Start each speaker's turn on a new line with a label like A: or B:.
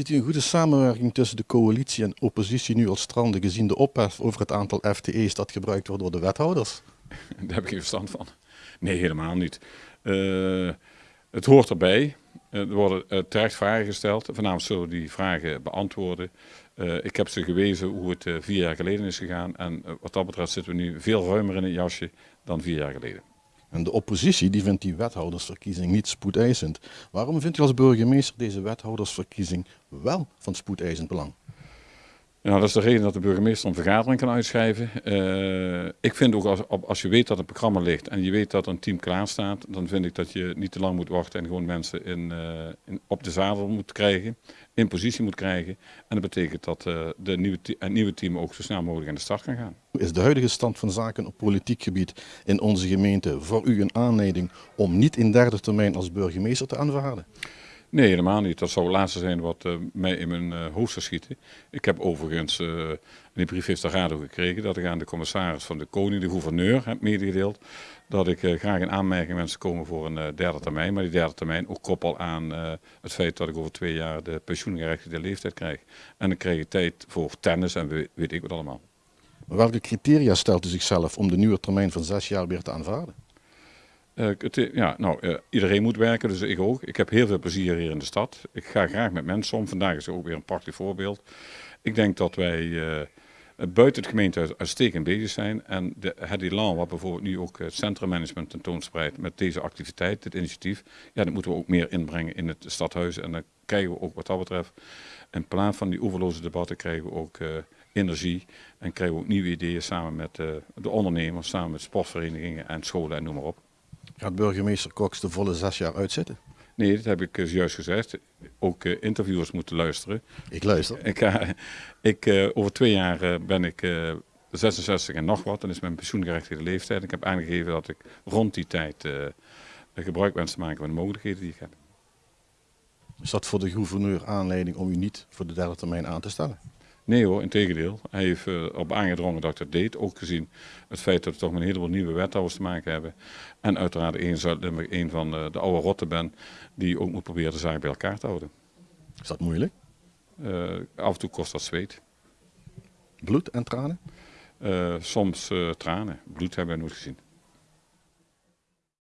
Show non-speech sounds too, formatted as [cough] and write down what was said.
A: Ziet u een goede samenwerking tussen de coalitie en oppositie nu als stranden gezien de ophef over het aantal FTE's dat gebruikt wordt door de wethouders? [laughs]
B: Daar heb ik geen verstand van. Nee, helemaal niet. Uh, het hoort erbij. Er worden uh, terecht vragen gesteld. Vanavond zullen we die vragen beantwoorden. Ik heb ze gewezen hoe het vier jaar geleden is gegaan. En wat dat betreft zitten we nu veel ruimer in het jasje dan vier jaar geleden.
A: En de oppositie die vindt die wethoudersverkiezing niet spoedeisend. Waarom vindt u als burgemeester deze wethoudersverkiezing wel van spoedeisend belang?
B: Nou, dat is de reden dat de burgemeester een vergadering kan uitschrijven. Uh, ik vind ook als, als je weet dat het programma ligt en je weet dat een team klaar staat, dan vind ik dat je niet te lang moet wachten en gewoon mensen in, uh, in, op de zadel moet krijgen, in positie moet krijgen. En dat betekent dat uh, de nieuwe het nieuwe team ook zo snel mogelijk aan de start kan gaan.
A: Is de huidige stand van zaken op politiek gebied in onze gemeente voor u een aanleiding om niet in derde termijn als burgemeester te aanvaarden?
B: Nee, helemaal niet. Dat zou het laatste zijn wat uh, mij in mijn uh, hoofd zou schieten. Ik heb overigens, uh, die brief heeft de raad ook gekregen, dat ik aan de commissaris van de koning, de gouverneur, heb medegedeeld dat ik graag in aanmerking wensen komen voor een derde termijn. Maar die derde termijn ook koppel aan het feit dat ik over twee jaar de pensioengerechtigde leeftijd krijg. En dan krijg je tijd voor tennis en weet ik wat allemaal.
A: Welke criteria stelt u zichzelf om de nieuwe termijn van zes jaar weer te aanvaarden?
B: Uh, ja, nou, uh, iedereen moet werken, dus ik ook. Ik heb heel veel plezier hier in de stad. Ik ga graag met mensen om. Vandaag is ook weer een prachtig voorbeeld. Ik denk dat wij uh, buiten het gemeentehuis uitstekend bezig zijn. En de, het elan, wat bijvoorbeeld nu ook het centrummanagement tentoonspreidt met deze activiteit, dit initiatief, ja, dat moeten we ook meer inbrengen in het stadhuis. En dan krijgen we ook wat dat betreft, in plaats van die oeverloze debatten, krijgen we ook energie. En krijgen we ook nieuwe ideeën samen met de ondernemers, samen met sportverenigingen en scholen en noem maar op.
A: Gaat burgemeester Cox de volle zes jaar uitzitten?
B: Nee, dat heb ik uh, juist gezegd. Ook uh, interviewers moeten luisteren.
A: Ik luister.
B: Ik, ik over twee jaar ben ik 66 en nog wat. Dan is mijn pensioengerechtigde leeftijd. Ik heb aangegeven dat ik rond die tijd gebruik wens te maken van de mogelijkheden die ik heb.
A: Is dat voor de gouverneur aanleiding om u niet voor de derde termijn aan te stellen?
B: Nee hoor, in tegendeel. Hij heeft uh, op aangedrongen dat ik dat deed. Ook gezien het feit dat we toch met een heleboel nieuwe wethouders te maken hebben. En uiteraard één Zuid-Limburg een van de, de oude rotten ben die ook moet proberen de zaak bij elkaar te houden.
A: Is dat moeilijk?
B: Uh, af en toe kost dat zweet.
A: Bloed en tranen?
B: Uh, soms tranen. Bloed hebben we nooit gezien.